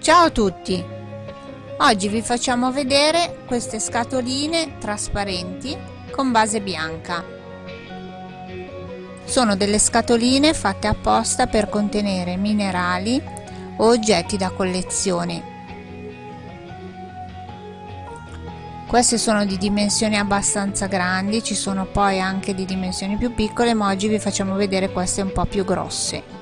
Ciao a tutti! Oggi vi facciamo vedere queste scatoline trasparenti con base bianca. Sono delle scatoline fatte apposta per contenere minerali o oggetti da collezione. Queste sono di dimensioni abbastanza grandi, ci sono poi anche di dimensioni più piccole, ma oggi vi facciamo vedere queste un po' più grosse.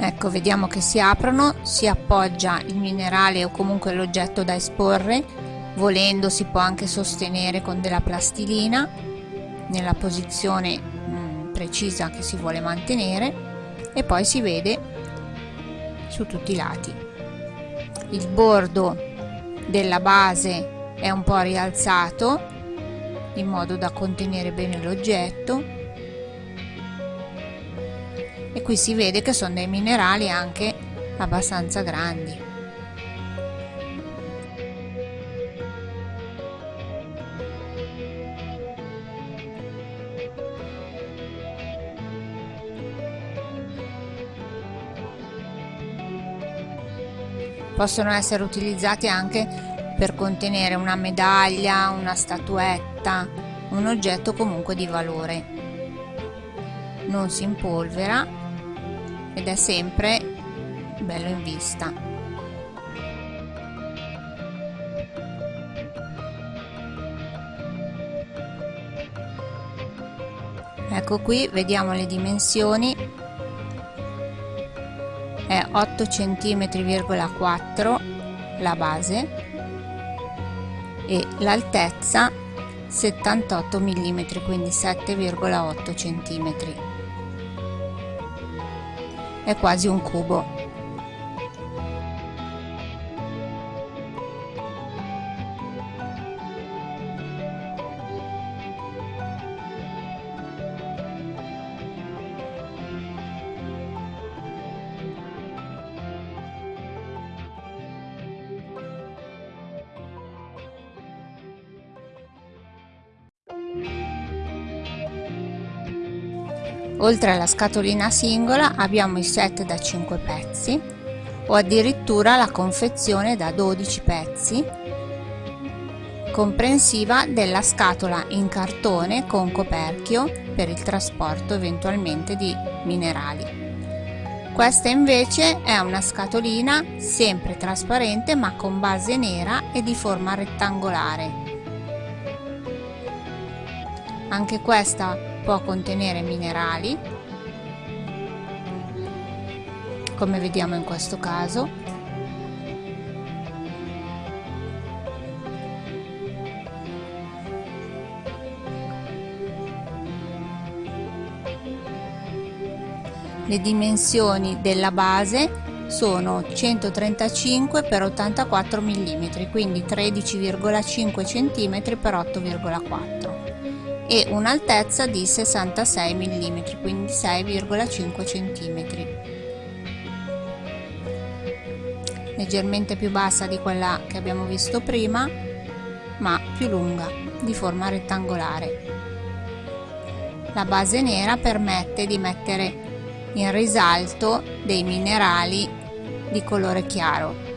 Ecco vediamo che si aprono si appoggia il minerale o comunque l'oggetto da esporre. Volendo si può anche sostenere con della plastilina nella posizione mh, mm, precisa che si vuole mantenere. E poi si vede su tutti i lati. Il bordo della base è un po' rialzato in modo da contenere bene l'oggetto e qui si vede che sono dei minerali anche abbastanza grandi possono essere utilizzati anche per contenere una medaglia, una statuetta, un oggetto comunque di valore. Non si impolvera ed è sempre bello in vista. Ecco qui vediamo le dimensioni. È 8 cm,4 la base e l'altezza 78 mm quindi 7,8 cm è quasi un cubo. Oltre alla scatolina singola abbiamo i set da 5 pezzi o addirittura la confezione da 12 pezzi comprensiva della scatola in cartone con coperchio per il trasporto eventualmente di minerali. Questa invece è una scatolina sempre trasparente ma con base nera e di forma rettangolare. Anche questa può contenere minerali come vediamo in questo caso. Le dimensioni della base sono 135 x 84 mm quindi 13,5 cm x 8,4 e un'altezza di 66 mm, quindi 6,5 cm. Leggermente più bassa di quella che abbiamo visto prima, ma più lunga, di forma rettangolare. La base nera permette di mettere in risalto dei minerali di colore chiaro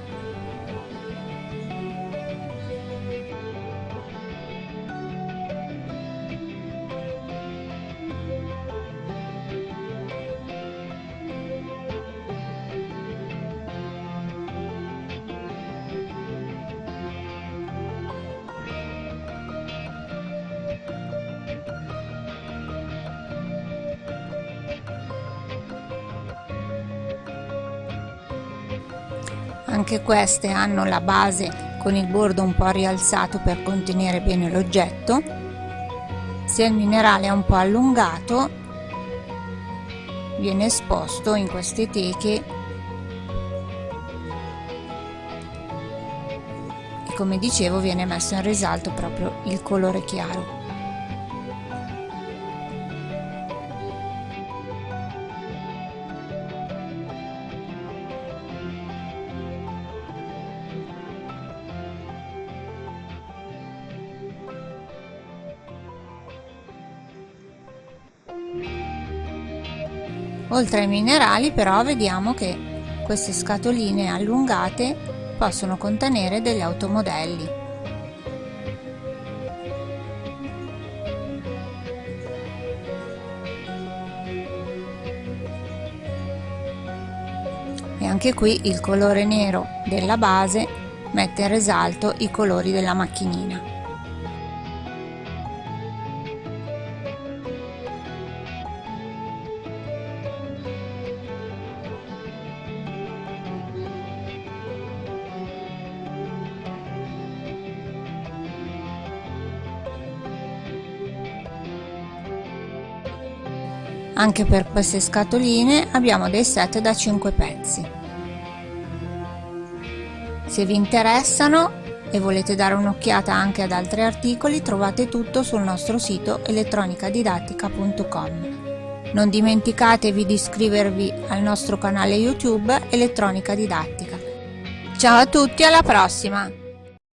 Anche queste hanno la base con il bordo un po' rialzato per contenere bene l'oggetto. Se il minerale è un po' allungato viene esposto in queste teche e come dicevo viene messo in risalto proprio il colore chiaro. Oltre ai minerali però vediamo che queste scatoline allungate possono contenere degli automodelli. E anche qui il colore nero della base mette in risalto i colori della macchinina. Anche per queste scatoline abbiamo dei set da 5 pezzi. Se vi interessano e volete dare un'occhiata anche ad altri articoli trovate tutto sul nostro sito elettronicadidattica.com. Non dimenticatevi di iscrivervi al nostro canale YouTube Elettronica Didattica. Ciao a tutti, alla prossima!